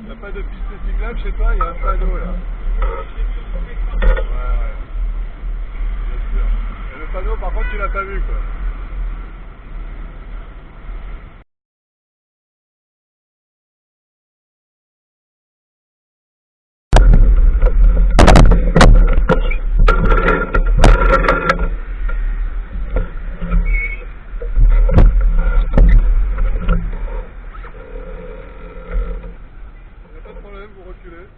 Il n'y a pas de piste cyclable chez toi, il y a un panneau là. Ouais, ouais. Bien sûr. Et le panneau, par contre, tu l'as pas vu quoi. görüyoruz.